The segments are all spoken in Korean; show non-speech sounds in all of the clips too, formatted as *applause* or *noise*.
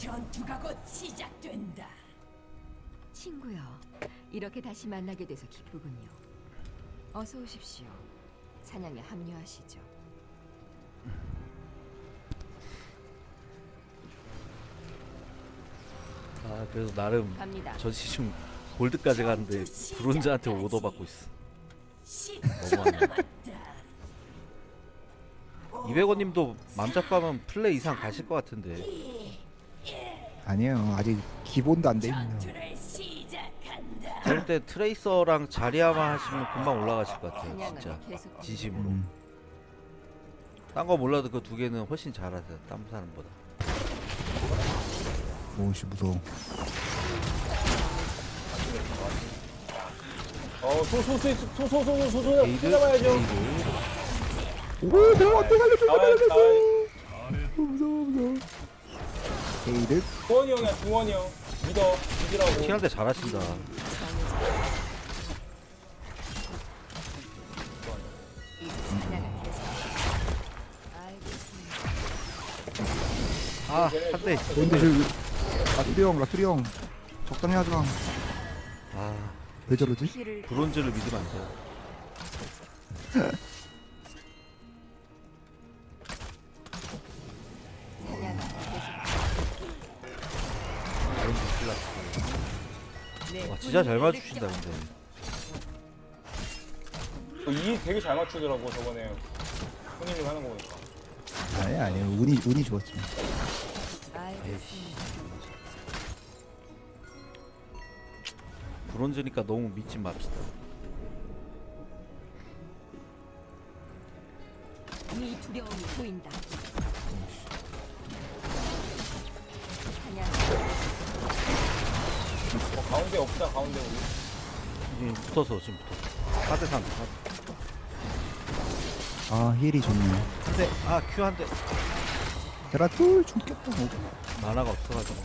전투가 곧 시작된다. 친구요. 이렇게 다시 만나게 돼서 기쁘군요. 어서 오십시오. 사냥에 합류하시죠. 아 그래서 나름 갑니다. 전 시즌 골드까지 갔는데 브론즈한테 오더 받고 있어. 시 너무하네. 200원님도 맘잡고 하면 플레 이상 가실 것 같은데. 아니에요. 아직 기본도 안 돼 있네요. 때 트레이서랑 자리아만 하시면 금방 올라가실 것 같아요. 진짜 진심으로. 음. 딴거 몰라도 그 두 개는 훨씬 잘하세요. 딴 사람보다. 오씨 무서워. 어, 소소소소소소소소. 에이드. 오 내가 어떻게 알려줘? 나와야 나와야. 무서워 무서워. 게이드 두원이 형이야, 두원이 형. 믿어, 믿으라고. 잘하신다. 사냥은 계속. 알겠습니다. 아, 한 대. 뭔데 저 라투리 형 라투리 형 적당히 하자. 아, 왜 저러지? 브론즈를 믿으면 안돼 *laughs* 진짜 잘 맞추신다. 근데. 어, 이 되게 잘 맞추더라고, 저번에. 형님이 하는 거 보니까. 아니 아니 운이 운이 좋았지. 브론즈니까 너무 믿지 맙시다. 이 두려움이 보인다. 사냥 어, 가운데 없다, 가운데 우리. 지금 붙어서 지금부터. 4대 3. 아 힐이 좋네. 한 대. 아, 큐한 대. 제라툴 죽겠다. 뭐. 만화가 없어가지고.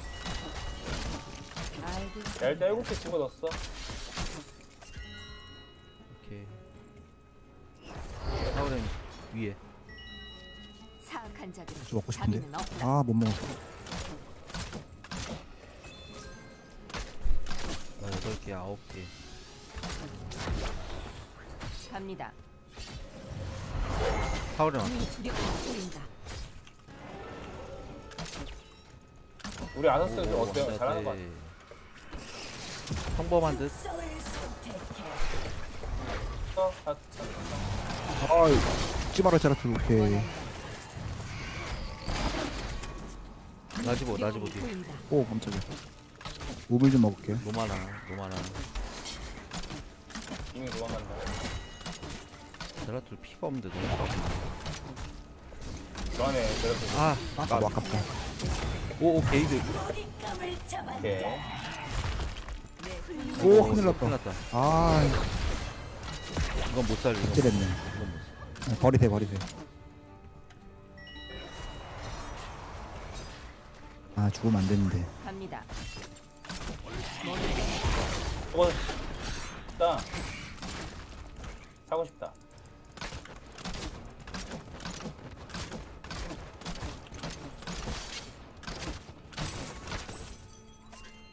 알겠습니다. 야, 일단 7개 집어넣었어. 오케이. 타오렌 위에. 사악한 자들은 저 먹고 싶은데. 자비는 없다. 아못 먹었어. 여덟 개, 아홉 개. 갑니다. 파울이 많다. 우리 아너스 오, 어때요? 잘하는 것 네, 같아. 네. 평범한 듯. 어, 아, 아, 찌마라 자라트 오케이. 나지보, 나지보 뒤. 오, 깜짝이야. 우물 좀 먹을게요. 노마나, 노마나. 이미 도망간다. 제라툴 피가 없는데 너무 그러네, 저렇게. 아, 아 너무 아깝다. 오, 오, 게이드. 오케이. 오 큰일 큰일 났다. 났다. 아 이건 못 살려. 이건 못. 아, 버리세요 버리세요. 아 죽으면 안 되는데. 갑니다. 저거, 싶다. 사고 싶다.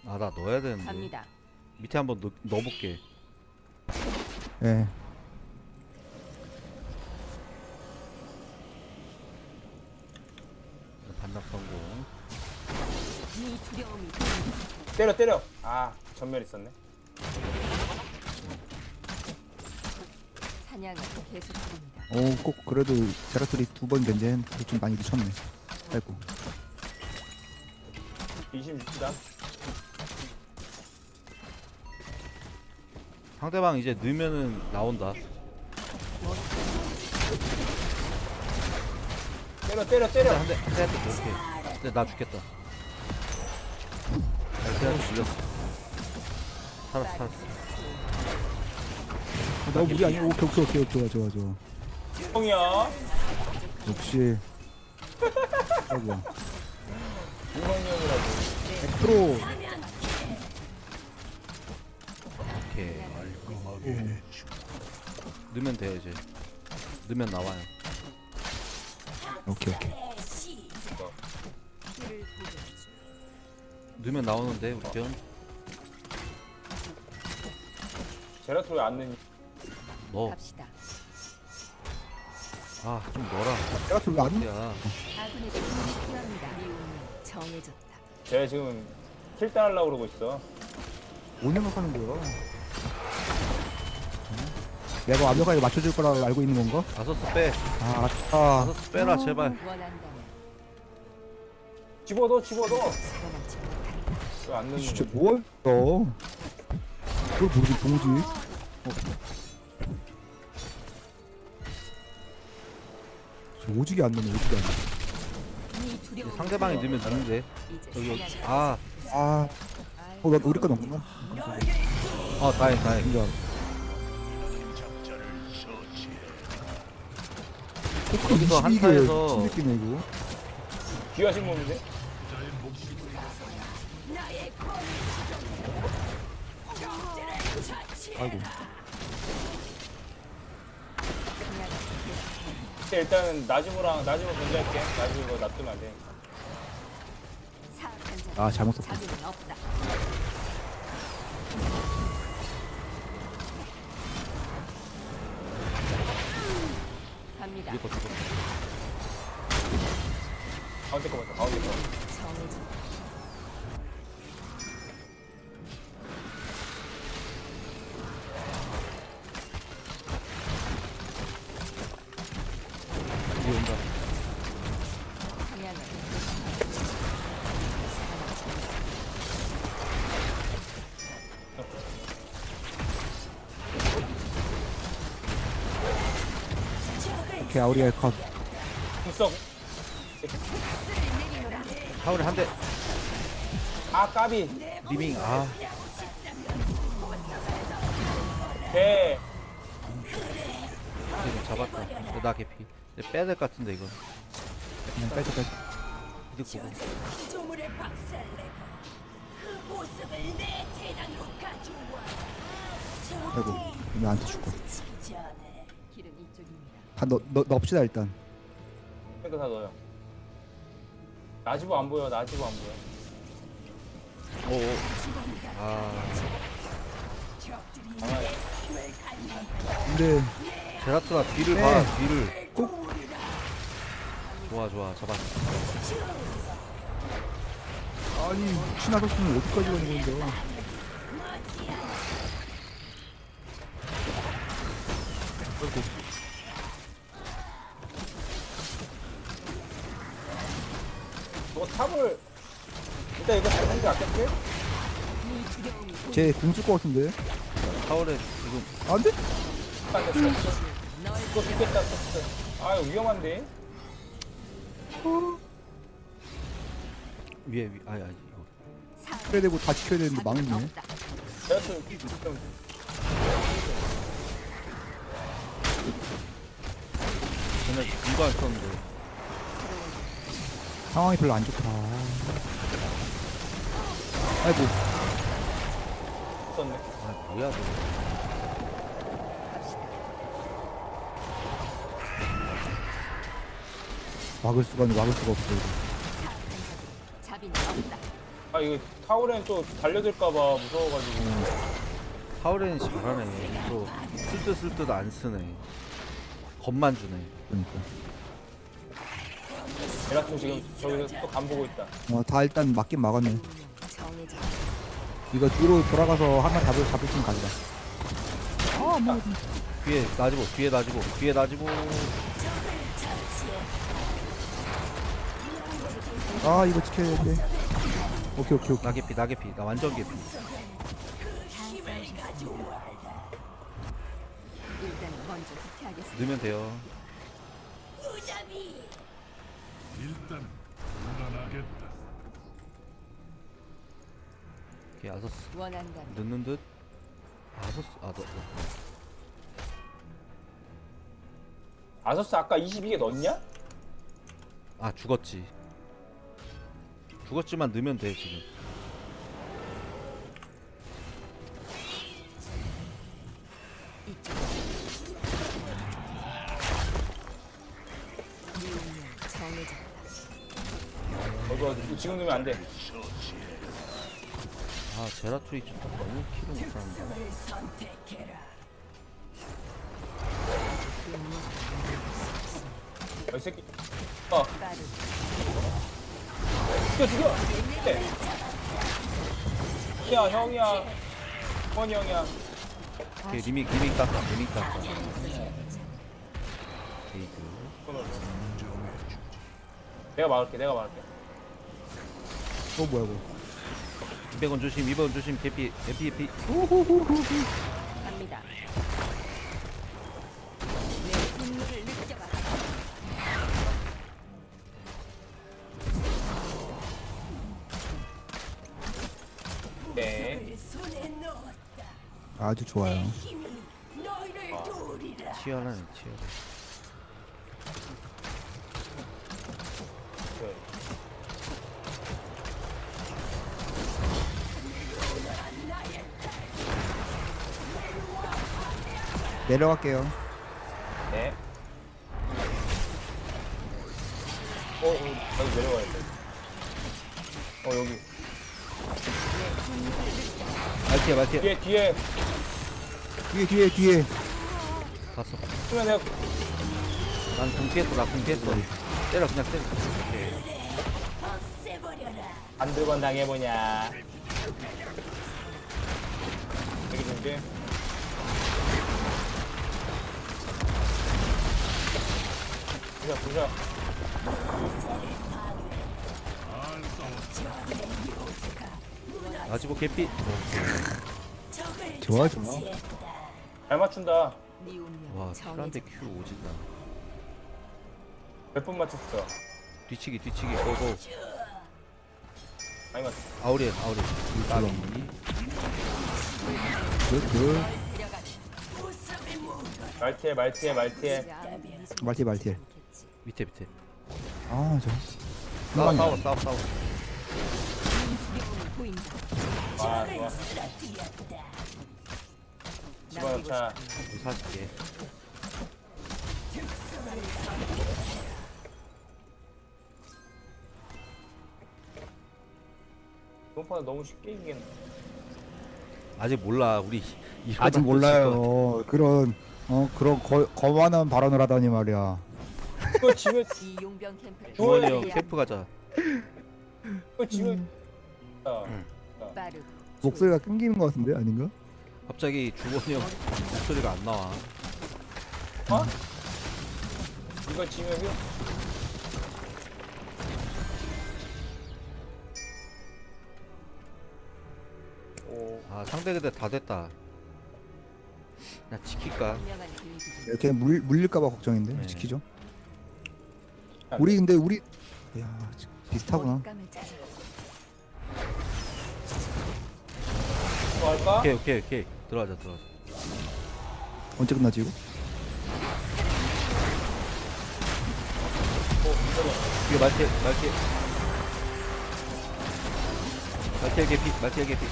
아, 나 넣어야 되는데. 갑니다. 밑에 한번 넣, 넣어볼게. 예. 반납 성공. 이 두려움이. 때려, 때려. 아, 전멸 있었네. 사냥은 계속됩니다. 오 꼭 그래도 제라툴이 두 번 견제한 좀 많이 미쳤네. 아이고. 26다. 상대방 이제 넣으면은 나온다. 때려, 때려, 때려. 한 대, 한 대, 한 대, 오케이. 근데 나 죽겠다. 아, 그냥 죽였어. 살았어, 살았어. 아, 너무 무리 아니야? 오케이 오케이 오케이 좋아 좋아 좋아. 형이야. 역시. 아이고. 유성이 형이라고. 100% 오케이. 넣으면 돼요, 이제. 넣으면 나와요. 오케이 오케이. 넣으면 나오는데 우리 편. 제라토 왜안 넣니? 넣어. 갑시다. 아좀 넣어라. 제라툴 왜안 야. 아군의 필요합니다. 정해졌다. 지금 킬 따하려고 그러고 있어. 뭔 생각하는 거야? 내가 완벽하게 맞춰줄 거라 알고 있는 건가? 다섯스 빼. 아, 알았다. 다섯스 빼라 제발. 원한다면 집어넣어, 집어넣어. 왜안 넣는 진짜? 뭐 했어? 그걸 모르지, 동지. 저 오지게 안 넣네, 오지게 안 넣네. 상대방이 넣으면 넣는데. 이제 여기 아. 아, 어, 나 우리 거 넣었구나. 어 다행 다행. 인정. 여기서 한타에서- 신느끼네, 이거. 귀하신 몸인데? 아이고. 근데 일단은 나지모랑 나지모 견제할게. 나지모 이거 놔두면 안 돼. 사악한 자 아, 잘못 썼다. 갑니다. 이거 죽어. 가운데 거 맞다, 가운데 거. 정해졌 오케이, 아우리엘 컷. 불썩. 하울이 한 대. 아, 까비. 리밍 아. 개. 지금 잡았다. 이거 나 개피. 이제 빼야 될 것 같은데 이거. 그냥 빼자, 빼자. 이득 보고. 조물을 박살내고 그 모습을 내 재단으로 가져와. 아이고, 나한테 죽고. 다. 다 넣, 넣, 넣읍시다, 일단. 이거 다 넣어요. 나지모 안 보여, 나지모 안 보여. 오. 아. 근데, 제라트가 뒤를 네. 봐. 뒤를. 좋아 좋아 잡았어. 아니, 신하셨으면 어디까지 가는 건데. 저거 탑을. 일단 이거 잘 생겨 아꼈지? 네 두려움이 쟤 궁쓸 것 같은데. 하울에 지금 안 돼? 안 됐어. 이거 죽겠다. 아, 위험한데? 위에 위 아니 아니 이거. 지켜야 되고 다 지켜야 되는데 망했네. 전에 이거 안 썼는데. 상황이 별로 안 좋다. 아이고, 있었네. 아 뭐야 너. 막을 수가 없네, 막을 수가 없어. 이거. 아, 이거 타오렌 또 달려들까봐 무서워가지고. 하울에는 잘하네. 또 쓸듯 쓸듯 안 쓰네. 겁만 주네. 그러니까. 제라토 지금 저기서 또 간 보고 있다. 어, 다 일단 맞긴 막았네. 이거 뒤로 돌아가서 하나 잡을, 잡을 수 있는 가자. 뒤에 놔지고 뒤에 놔지고 뒤에 놔지고. 아, 이거 지켜야 돼. 오케이, 오케이, 오케이. 나 개피 나 개피 나 완전 개피. 넣으면 돼요. 일단 물러나겠다. 오케이 아서스 원한다면 넣는 듯. 아서스 아 너. 너. 아서스 아까 22개 넣었냐? 아 죽었지. 죽었지만 넣으면 돼 지금. 이 정해졌다. 어디 어디 지금 넣으면 안 돼. 아 제라툴이 좀 너무 킬을 못하는데. 어, 이 새끼. 어, 죽여, 죽여! 네. 야, 형이야. 형이야. 리믹 리믹 땄다 리믹 땄다 게이드 손으로. 내가 막을게, 내가 막을게. 어 뭐야 이거 200원 조심 200원 조심 개피 개피 개피 갑니다. 내 분노를 느껴봐. 네. 아주 좋아요. 치열하네 치열 내려갈게요 네. 어, 어, 여기 내려가야 돼. 어, 여기. 말티야 말티야 뒤에, 뒤에. 뒤에 뒤에 뒤에 봤어 수면 내가 난궁 깼어 나궁 깼어 때려 그냥 때려. 안 들건 당해보냐. 여기 준비. 부셔, 부셔. 아지보 개피 적을 좋아 좋아. 잘 맞춘다. 와. 킬한테 큐 오진다 몇번 맞췄어? 뒤치기 뒤치기 고고 많이 맞췄어. 아우리 아우리 까비 굿굿. 말티에, 말티에, 말티에. 말티 말티 않겠지. 밑에 밑에 아 저 싸워 싸워 싸워 싸워 보인다. 아, 좋아. 우리 사줄게 이번판은 너무 쉽게 이기겠네. 아직 몰라 우리 아직 또 몰라요 그런 어 그런 거, 거만한 발언을 하다니 말이야 이거 지면, 이 용병 캠프를 주원이 형 캠프 가자. 이거 지면. 아, 빠르고 목소리가 끊기는 것 같은데? 아닌가? 갑자기 주원이 형 목소리가 안 나와. 어? 이거 오, 아 상대 그대 다 됐다. 나 지킬까? 이렇게 물 물릴까봐 걱정인데 네. 지키죠. 안 우리 근데 우리 야 비슷하구나. 또 할까? 오케이 오케이 오케이. 들어가자 들어가자. 언제 끝나지 이거? 이거 말티 말티 말티 개피 말티 개피.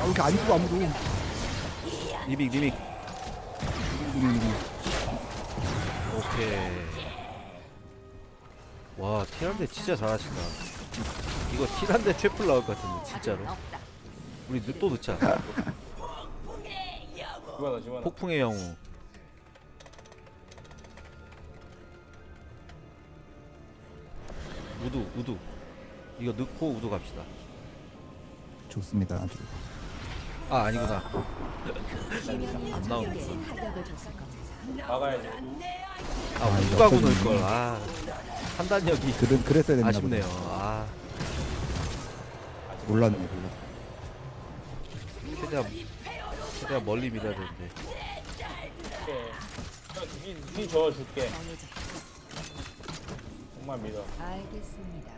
아 왜 이렇게 안 죽어 아무도. 리믹 리믹. 우리 우리 오케이. 와 티란데 진짜 잘하신다. 이거 티란데 최플 나올 것 같은데 진짜로. 우리 늦- 또 집어넣어. 폭풍의 영웅. 우두 우두. 이거 넣고 우두 갑시다. 좋습니다 아주. 아 아니구나. 안 겁니다. 막아야지. 아 아, 이거 넣을 걸 아 판단력이 그래, 그랬어야 됐나 아쉽네요 보다 아 몰랐네 몰랐어 최대한 최대한 멀리 밀어야 되는데 오케이. 형, 니, 니 저어줄게. 정말 믿어. 알겠습니다.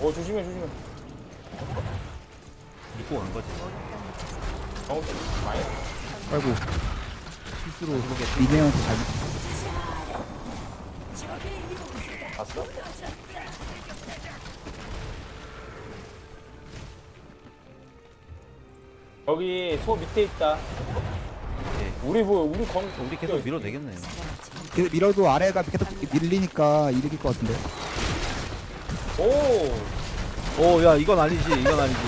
오, 조심해, 조심해. 믿고 간 거지 어, 많이. 아이고 실수로 미네한테 잘못 봤어? 여기 소 밑에 있다. 오케이 우리 뭐 우리 검 우리 계속. 그 밀어도 아래가 계속 밀리니까 이득일 것 같은데. 오 오, 야, 이건 아니지, 이건 아니지.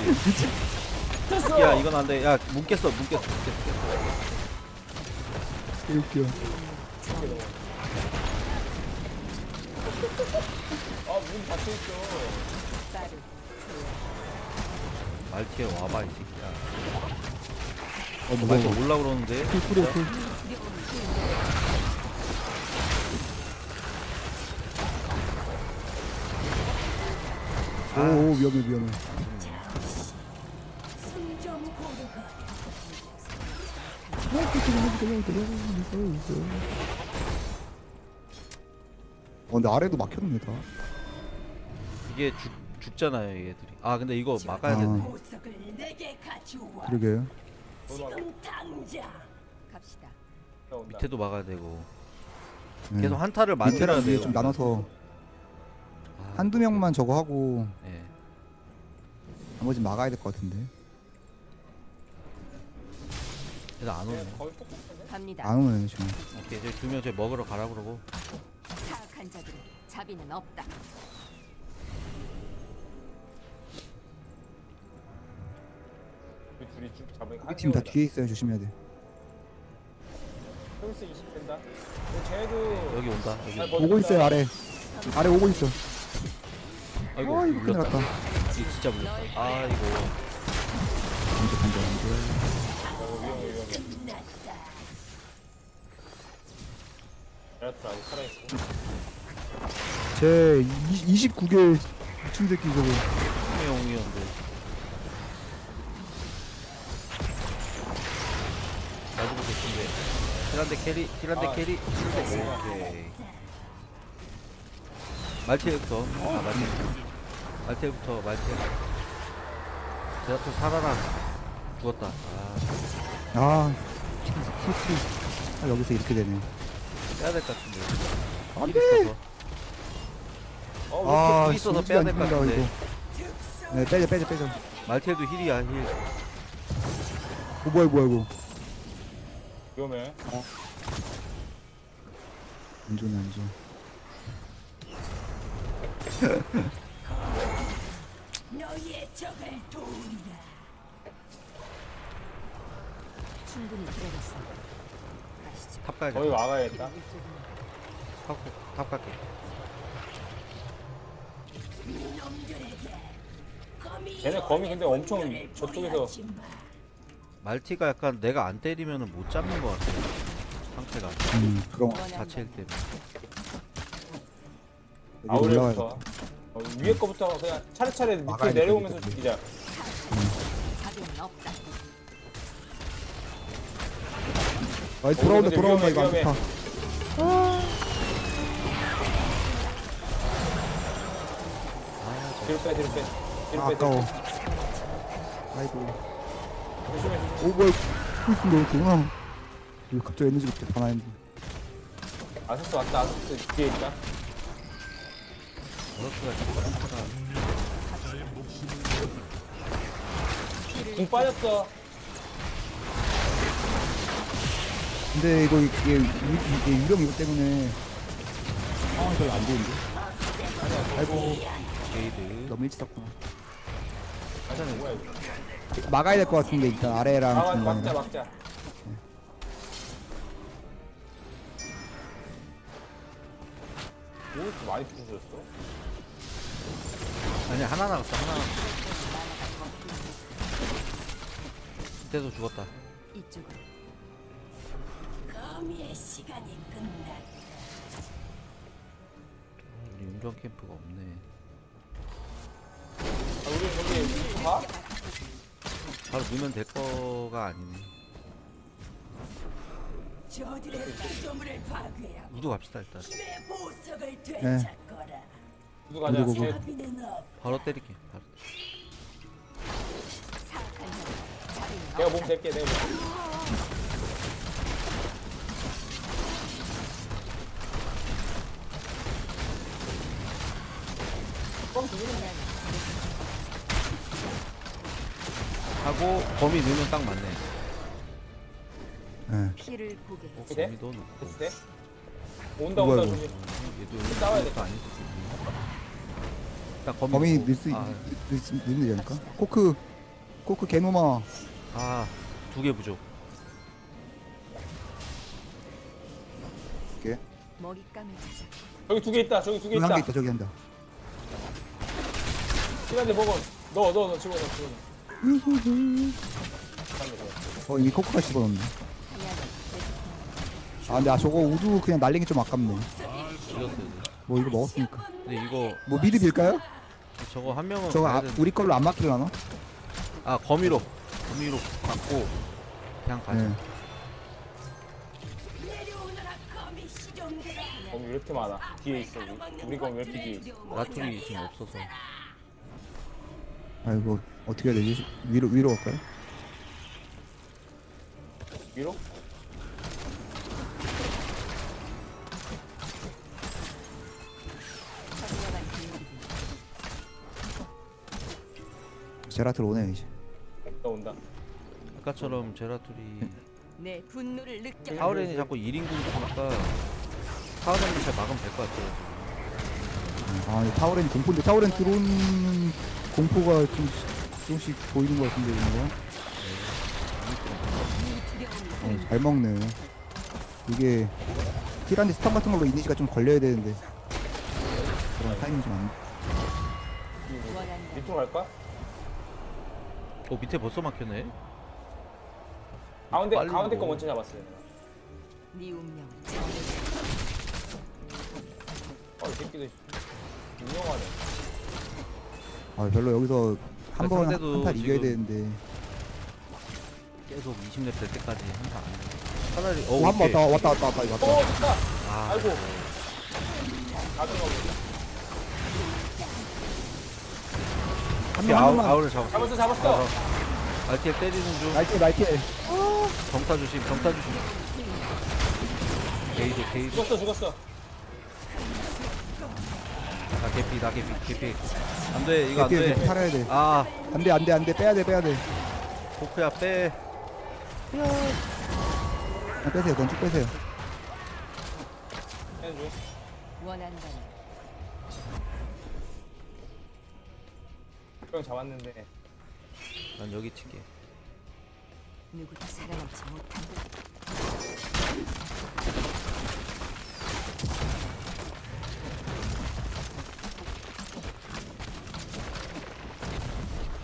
됐어 야, 이건 안 돼. 야, 문 깼어, 문 깼어, 문 깼어. 웃겨. 아 문 닫혀 있어 빠르 말티에 와봐, 이 새끼야. 어 말티 무서워. 올라 그러는데. 풀 뿌려 풀. 오, 오 위험해 위험해. 고르고 어 근데 아래도 막혔네 다. 이게 죽, 죽잖아요, 얘들이. 아, 근데 이거 막아야 아. 되네. 온다. 밑에도 막아야 되고. 네. 계속 한타를 만들어야 돼요. 좀 나눠서 아, 한두 명만 저거 하고 예. 나머지 막아야 될 것 같은데. 그래서 안 오네. 거의 똑같은데 갑니다. 안 오네 지금. 오케이, 저기 두명 저기 먹으러 가라 그러고. 사악한 자들은 자비는 없다. 우리 둘이 쭉 잡으니까 우리 팀 다 뒤에 있어요 조심해야 돼. 플러스 20 된다 근데 쟤도 여기 온다. 여기. 아, 오고 있어요 아래. 아래 오고 있어. 아이고, 어 이거 큰일 물렸다. 났다. 이거 진짜 물렸다. 아이고. 안돼 안돼 안돼. 어, 위험해 위험해 끝났다 에라트 아직 살아있어 제 29개 미친 새끼 저거. 용이었는데. 가지고 계신데. 힐한데 캐리, 힐한데 아, 캐리, 힐한데 오케이. 말티부터. 아, 말티. 말티부터, 말티. 제라토 살아라. 죽었다. 아, 아 히트. 아 여기서 이렇게 되네. 빼야 될 것 같은데. 안힐 돼. 있어서. 어아힐 있어서 빼야 될 것 같은데. 이거. 네 빼자 빼자 빼자. 말티에도 힐이야, 힐. 어 뭐야 뭐야 이거. 위험해 안 좋네 안 좋아. *laughs* 너희의 적을 도우리라 충분히 들어갔어. 가시죠. top 가야겠다. 거의 이쪽은 top, top 갈게. 놈들에게 거미 근데 엄청 저쪽에서. 말티가 약간 내가 안 때리면은 못 잡는 것 같아. 상태가. 음 그럼 자체 힐 때문에. 아우레부터 어, 위에 거부터 그냥 차례차례 밑에 내려오면서. 죽이자 자비는 없다. 아 돌아온다 돌아온다 이거 안. 좋다. 뒤로 빼 뒤로 빼 뒤로 아, 빼 아까워. 아이고. 빼 조심해 조심해 오 뭐야 풀순 넣었구나. 이거 갑자기 에너지가 이렇게 다 나있는데. 아서스 왔다 아서스 뒤에 있다 버럭스가 진짜 상태가. 궁 빠졌어 근데 이거 이게, 유- 이게 유령 이거 때문에 상황이 별로 안 좋은데. 아이고 게이드. 너무 일찍 뭐야 이거 막아야 될 것 같은데 일단 아래랑 막자 중간이랑. 막자 뭐 이렇게 많이 부서졌어? 아니 하나 나갔어 하나 나갔어. 그때도 죽었다. 이쪽은 거미의 시간이 끝났다. 우리 운전 캠프가 없네. 아 우리 저기 가? 바로 넣으면 될 거가 아니네. 저들의 우도 갑시다 일단. 보석을 되찾거라 누구 가자 누구, 누구? 바로 때릴게 바로 내가. 몸 댈게 내가 몸 하고 범위 넣으면 딱 맞네 예. 피를 보게 어, 돼? 거미도 넣고. 온다 온다. 조심. 얘도 싸워야 돼. 아니지. 딱 거미. 범위 넣고. 넣을 수 아, 있는 되지 않을까? 코크 코크 개노마 아, 두 개 부족. 이렇게 먹잇감을 찾아 저기 두 개 있다. 저기 두 개 있다. 한개 있다 저기 한다 시간대 먹어. 넣어 넣어 넣어 집어넣어 집어넣어. 어 이미 코크가 계속 아 근데 아 저거 우두 그냥 날리기 좀 아깝네 이겼어요. 이제. 뭐 이거 먹었으니까 근데 이거 뭐 미드 빌까요? 저거 한 명은 저거 가야 아, 되는데. 우리 걸로 안 막히려나? 아 거미로 거미로 받고 그냥 가자. 네. 거미 왜 이렇게 많아? 뒤에 있어. 우리. 우리 거미 왜 이렇게 뒤에 있어? 라툴이 지금 없어서. 아이고 어떻게 해야 되지? 위로 위로 갈까요? 위로? 제라툴 오네 이제 온다 온다. 아까처럼 제라툴이 내 분노를 느껴 타우렌이 자꾸 1인 공격하니까 타우렌이 잘 막으면 될 것 같아요. 지금. 아 근데 타우렌 공포인데 타우렌 들어오는 공포가 좀 조금씩 보이는 것 같은데 이거 어, 잘 먹네 이게 티란데 stun 같은 걸로 이니시가 좀 걸려야 되는데 그런 타이밍이 좀안 밑으로 갈까? 어 밑에 벌써 막혔네. 가운데 빨리 가운데 거 먹어. 먼저 잡았어요. 네 운명 어, 이 새끼들 유명하네. 아 별로 여기서 한번 상대도 한판 이겨야 지금- 되는데 계속 20렙 될 때까지 항상 안 돼. 차라리 어 오 한번 오케이. 왔다 왔다 왔다 왔다 이거 왔다 됐다. 아, 아이고. 가져가 한 오케이, 명한 아우, 명만 아우를 잡았어. 잡았어, 잡았어. 알티엘 때리는 중. 날티 날티 정타 조심, 정타 조심. 게이드, 게이드. 죽었어, 죽었어. 나 개피, 나 개피, 개피. 안 돼, 이거 안 돼. 살아야 돼 아, 안돼 안돼 안돼 빼야 돼 빼야 돼 포크야 빼. 아, 빼세요 넌쭉 빼세요 해줘. 원한다면 열병 잡았는데. 난 여기 치게. 누구도 살아남지 못한다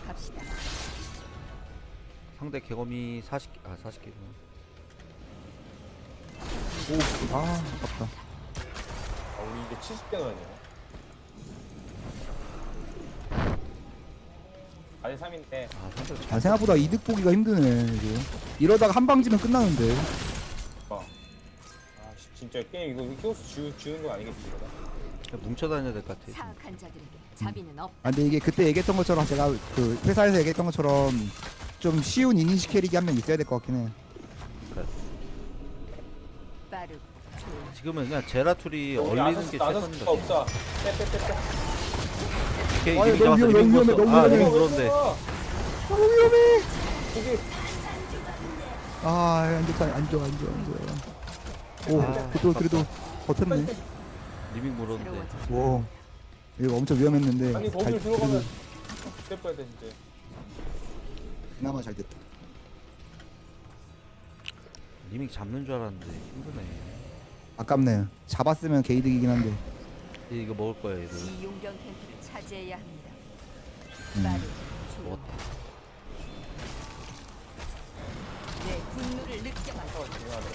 갑시다. 상대 개검이 40개 아 40개구나 오아 아깝다. 아 우리 이제 70개 넣어야 돼요 4대 3인데 아, 아, 생각보다 이득 보기가 힘드네 이거. 이러다가 한 방지면 끝나는데. 어. 아 씨, 진짜 게임 이거 키오스 지우, 지우는 거 아니겠지 이거다 뭉쳐다녀야 될 것 같아. 음. 아 근데 이게 그때 얘기했던 것처럼 제가 그 회사에서 얘기했던 것처럼 좀 쉬운 이니시 캐릭이 한 명 있어야 될 것 같긴 해. 지금은 그냥 제라툴이 얼리는 게 최선인 것 같아. 오케이, 아니, 리밍 너무 잡았어, 위험해, 리밍 너무. 위험해, 아, 너무 리밍 위험해. 물었는데. 너무 위험해 저기, 아 안 좋다 안 좋아 안 좋아 안 좋아 오 아, 그래도 그래도 버텼네 리밍 물었는데. 오 이거 엄청 위험했는데 아니, 잘- 거기 들어가면. 그래도 뺄 뻔했다, 진짜. 그나마 잘 됐다 리밍 잡는 줄 알았는데 힘드네. 아깝네 잡았으면 게이득이긴 한데 이제 이거 먹을 거야, 얘들. 이 용병 텐트를 차지해야 합니다 음. 빠르고. 내 분노를 느껴봐 어, 중요하네.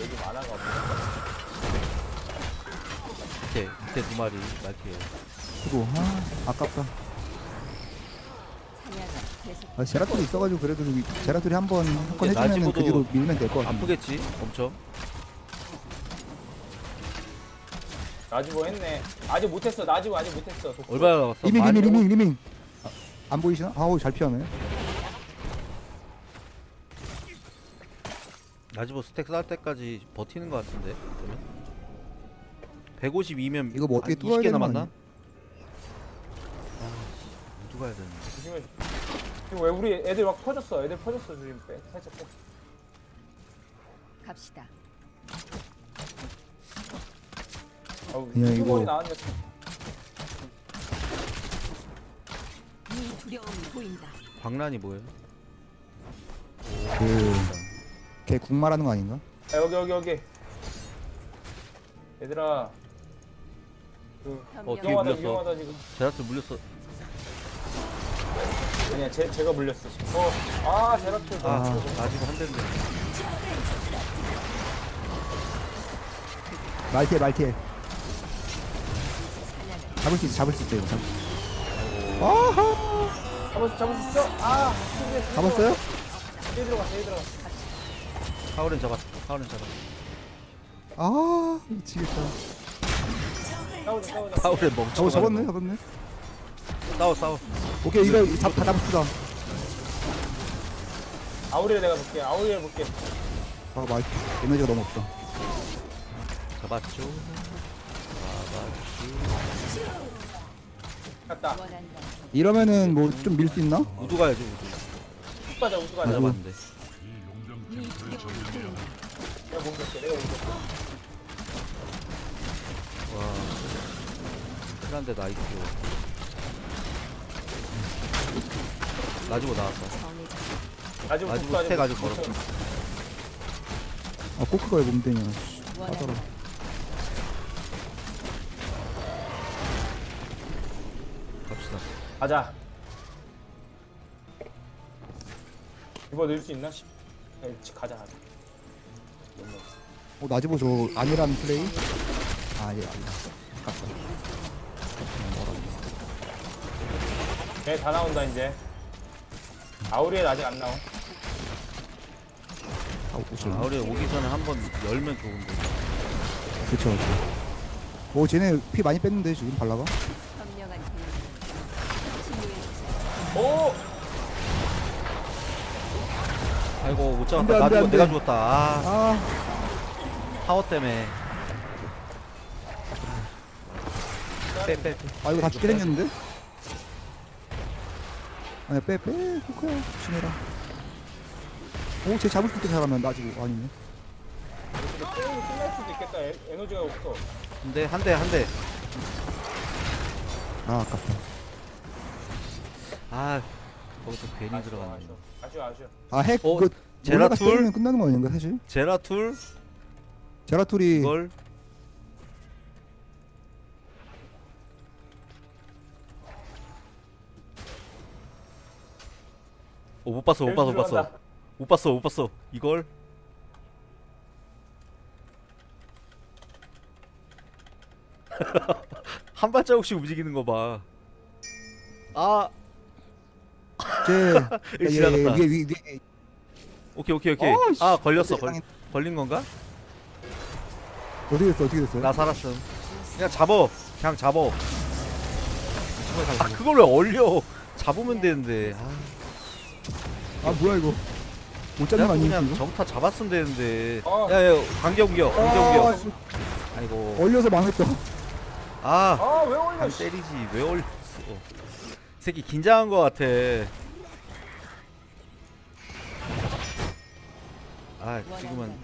여기 만화가 없네. 밑에, 밑에 두 마리, 말티에. 그리고 아 아깝다 아, 제라툴이 있어가지고 그래도 이- 제라툴이 한번 한건 이게 해주면은 그 뒤로 밀면 될 것 같은데 아프겠지? 엄청. 나지보 했네. 아직 못했어, 나지보 아직 못했어. 독보. 얼마나 남았어? 리밍 리밍 리밍 리밍 아, 안 보이시나? 아우 잘 피하네 나지보 스택 쌓을 때까지 버티는 것 같은데. 그러면? 152면 이거 뭐 어떻게 뚫어야 20개 되는 거 남았나? 아니야? 아, 씨, 누가 해야 되는데. 조심해. 지금 왜 우리 애들 막 퍼졌어 애들 퍼졌어 지금 빼 살짝 빼 갑시다. 그냥 이거- 이거 나왔네 이 두려움이 보인다. 광란이 뭐예요? 그걔 국말하는 거 아닌가? 야, 여기 여기 여기 얘들아 그 어, 뒤에 위험하다 물렸어. 위험하다 지금 제라트 물렸어. 아니야 제, 제가 물렸어 지금 어아 제라토 아, 나 지금 한 대인데. 말티엘 사냥을 잡을 수 있어 잡을 수 있어 이거 잡을 수 있어 아하 수 잡을 수 있어 아 잡았어요? 얘 들어갔어 얘 들어갔어 하울은 잡았. 하울은 잡았. 아 미치겠다 싸우자 싸우자 하울의 멍청. 어 잡았네 잡았네 싸워 싸워. 오케이 이거 잡, 다 잡읍시다 아우리를 내가 볼게 아우리를 볼게 아 말, 에너지가 너무 없다 잡았죠. 갔다. 이러면은 뭐 좀 밀 수 있나? 우두 가야죠 우두. 쭉 가자 안 가자 잡았는데. 두려움이 보인다. 내가 몸볼게 내가 몸볼게 와. 티란데 nice. 나지고 나왔어. 쭉 스택 아직 가지고 멀었어. 아 코크가 왜 몸대냐 원한다. 가자 이거 넣을 수 있나? 씨. 야, 가자 가자. 어 나지보 저 아니라는 플레이? 아예 아니다 아깝다 걔다 나온다 이제 아우리엘 아직 안 나온 아 오실 아우리 오기 전에 한 번 열면 좋은데. 그쵸 그쵸 오 쟤네 피 많이 뺐는데 지금 발라가? 현명한 대응. 치유해주자. 오! 아이고 못안 잡았다. 돼, 안나 돼, 죽어 안 돼. 내가 죽었다. 아 아, 파워 때문에. 빼 빼. 빼. 아 이거 다 죽게 생겼는데? 아니 빼 빼 코크야 조심해라 오 쟤 잡을 수 있게 잘하면 나지고 아니네 근데 게임이 끝날 수도 있겠다 에, 에너지가 없어 근데 한 대 한 대. 아 아깝다 아 거기서 괜히 들어갔네. 아쉬워 아쉬워 아쉬워 아핵 어, 그 제라툴? 끝나는 거 아닌가 사실? 제라툴 제라툴이 이걸 오못 봤어 못 봤어 못 봤어 들어간다. 못 봤어 못 봤어 이걸 *laughs* 한 발자국씩 움직이는 거봐 아 쟤 *laughs* 예, 지나갔다. 위에 위에 위에 오케이 오케이 오케이. 어이씨. 아 걸렸어. 걸. 걸린 건가? 어떻게 됐어 어떻게 됐어요? 나 살았음. 그냥 잡어. 그냥 잡어. 아 그걸 왜 얼려? 잡으면 되는데. 아. 아 뭐야 이거? 못 잡는 거 아니야 그냥? 정타 잡았으면 되는데. 어. 야야 관계 옮겨. 관계 아, 옮겨. 씨, 아이고. 얼려서 망했다. 아. 아왜 올려 안 씨. 때리지. 왜 올렸어. 이 새끼 긴장한 거 같아. 아 지금은.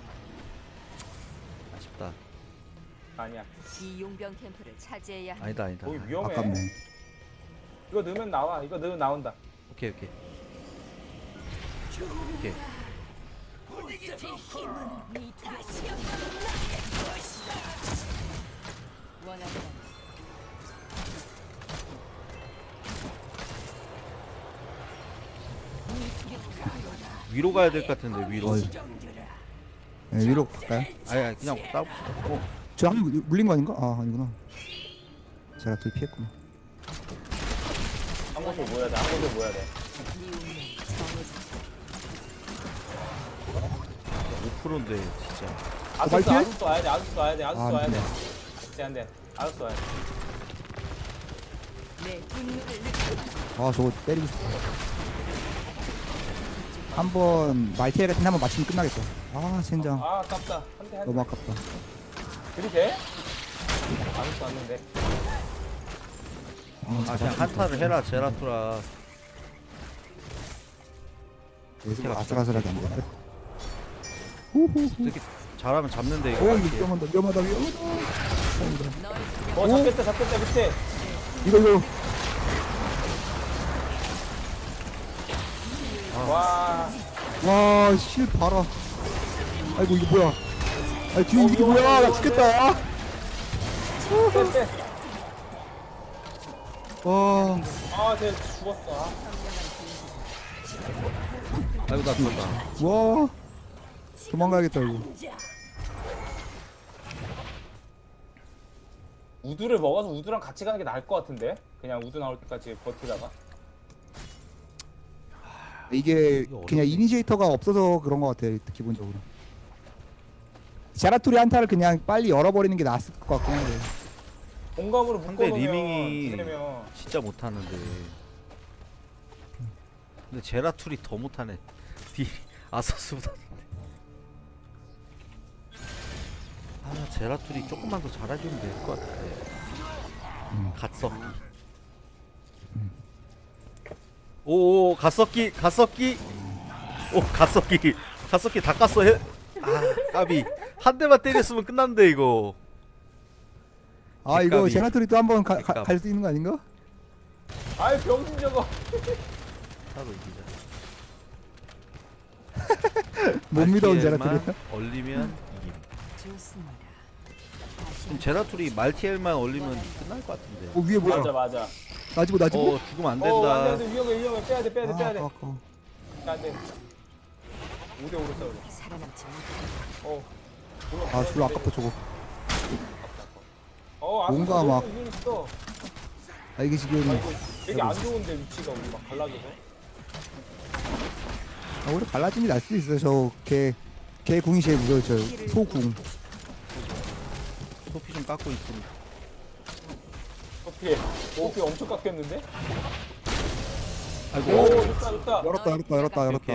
아쉽다. 아니야. 이 용병 캠프를 차지해야 한다. 아니다 아니다. 거기 위험해. 아깝네. 이거 넣으면 나와. 이거 넣으면 나온다. 오케이 오케이. 오케이. 원한다. 위로 가야 될 것 같은데 위로 어이. 네, 위로 갈까요? 아니 아니 그냥 싸웁시다 어, 저한 물린 거 아닌가? 아 아니구나 제라툴 피했구나 한 곳에 모여야 돼 한 곳에 모여야 돼이 운명 정해졌다. 5%인데 진짜 아수스 말티엘? 아수스 와야 돼 아수스 와야 돼 아수스 아, 와야 안돼 돼. 안돼 안돼 아수스 와야 돼. 아 저거 때리고 싶다 한번 말티엘 같은 데 한번 맞추면 끝나겠다 아 젠장 아 아깝다 한대 한대 너무 아깝다 그리 돼? 아수스 왔는데 아, 아 그냥 한타를 해라 제라투라 갑시다. 아슬아슬하게 안 돼. 후후후. 이렇게 잘하면 잡는데 이거 오 위험하다 위험하다 위험하다. 어 잡겠다 잡겠다 밑에. 이거 이 와. 와 실 봐라. 아이고 이거 뭐야? 아 뒤에 이게 뭐야? 나? 죽겠다. 와 아 쟤 죽었어. 아. 아이고 나 죽었다 와. 도망가야겠다 이거. 우두를 먹어서 우두랑 같이 가는 게 나을 것 같은데? 그냥 우두 나올 때까지 버티다가. 이게 이거 그냥. 이니시에이터가 없어서 그런 것 같아요 기본적으로. 제라툴이 한타를 그냥 빨리 열어버리는 게 낫을 것 같긴 한데. 공감으로 상대 묶어놓으면 리밍이 되면 진짜 못하는데. 근데 제라툴이 더 못하네. *laughs* 디 아서스보다 아 제라툴이 조금만 더 잘해주면 될 것 같은데 갓석기 오오 갓석기 갓석기 오 갓석기 갓석기 다 깠어 해. 아 까비 한 대만 때렸으면 끝났는데 이거 아 이거. 제라투리 또 한번 객갑. 갈수 있는 거 아닌가? 아이 병신 저거. 하고 이기자 *laughs* 못 믿어온 제라투리. 얼리면 이김 제라툴이 말티엘만 얼리면 끝날 것 같은데 어 위에 뭐야? 맞아 맞아. 나지고 나지고. 어 죽으면 안어 된다 안돼 위험해 위험해 빼야 돼 빼야 돼 빼야 돼. 아, 아까워. 안돼. 5대 5로 싸우자. 살아남지 못해. 어. 아 졸라 아깝다 저거. 어, 아, 뭔가 막- 있어. 아 이게 지금 아, 이거 되게 안 좋은데 위치가 우리 막 갈라져서. 아, 오히려 갈라짐이 날 수도 있어요. 저개개 궁이 제일 무서워요. 저 소궁. 소피 좀 깎고 있으니 어떻게? 어떻게 엄청 깎였는데? 아이고 오, 좋다 좋다. 열었다 열었다 열었다 열었다.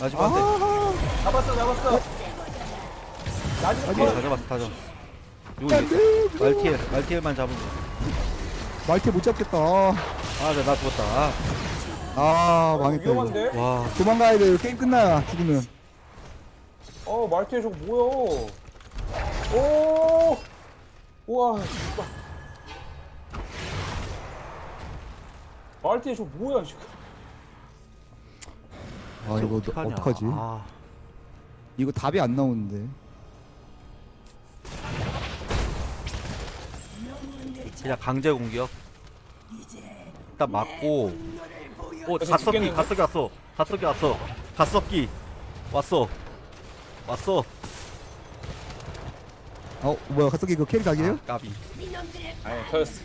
라지부 한대 아 잡았어 잡았어. 오케이 컷. 다 잡았어 다 잡았어 이거 이제 말티엘 말티엘만 잡으면 말티 못 잡겠다. 아 나 나 죽었다 아, 아 망했다 이거. 위험한데? 와 도망가야 돼. 게임 끝나야 죽으면. 어 말티에 저거 뭐야? 오. 우와. 씨발. 말티에 저거 뭐야 지금? 아 이거 어떡하냐. 어떡하지? 아, 이거 답이 안 나오는데. 그냥 강제 공격 일단 맞고 오 어제 갓석기 죽겠는데? 갓석기 왔어 갓석기 왔어 갓석기 왔어 왔어 어 뭐야 갑자기 이거 캐리 각이에요? 아, 까비 아니 터졌어.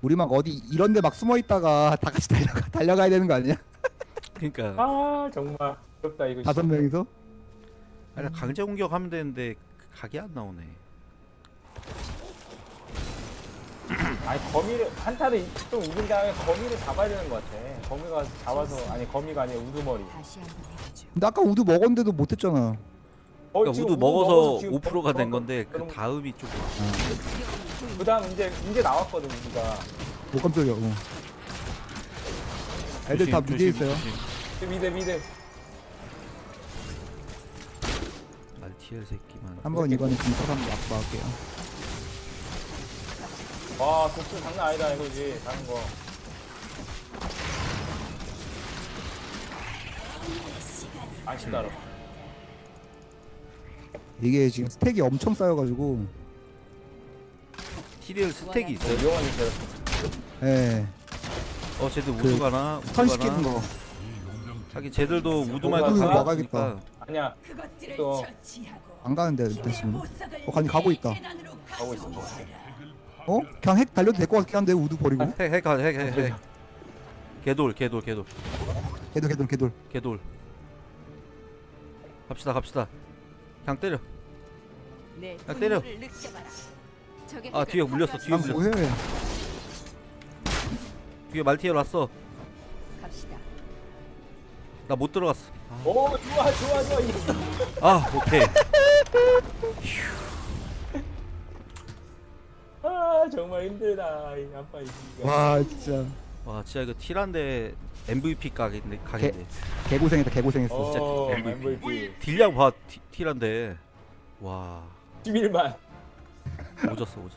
우리 막 어디 이런데 막 숨어 있다가 다 같이 달려가 *laughs* 달려가야 되는 거 아니야? 그러니까 아 정말 어렵다 이거. 다섯 명이서? 아니 강제 공격하면 되는데 그 각이 안 나오네 아니 거미를 한타를 좀 이긴 다음에 거미를 잡아야 되는 것 같아. 거미가 잡아서 아니 거미가 아니라 우두머리. 근데 아까 우두 먹었는데도 못했잖아. 어, 그러니까 우두 먹어서 지금 5%가 된 먹- 건데 그 다음이 조금 그다음 이제 이제 나왔거든 우리가. 오 깜짝이야. 어. 애들 다 조심, 무디에 조심, 있어요. 조심. 그 mid mid. 말티엘 새끼만 한번 이거는 진짜 한번 막 막을게요. 와 독수 장난 아니다 이거지 다른 거. 아쉽다. 로 이게 지금 스택이 엄청 쌓여가지고, 티리엘 스택이 있어요? 일이야. 예, 어 쟤들 그 우드 가나? 우드 스턴 시키는 가나? 거. 하긴 쟤들도 우드만 우드. 있으니까 아니야. 또. 안 가는데 일단 지금. 어, 가니 가고 있다. 가고 있어. 어? 그냥 핵 달려도 될 것 같긴 한데 우드 버리고. 핵 핵 핵 핵핵 개돌 개돌 개돌 개돌 개돌 개돌. 개돌 갑시다 갑시다 그냥 때려 내 야, 때려. 아 뒤에 물렸어 뒤에 아 물렸어 뭐해? 뒤에 왔어 갑시다. 나 못 들어갔어 오 좋아 좋아 좋아 이겼어. 아 오케이 아아 정말 힘들다 이 아빠 이 새끼가. 와 진짜 와 진짜 이거 티란데 MVP 가겠네 가겠네 개 고생했다 개고생했어. 어 진짜 MVP 딜량 봐 티, 티란데. 와. 11만. 오졌어 오졌어.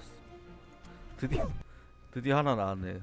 드디어 드디어 하나 나왔네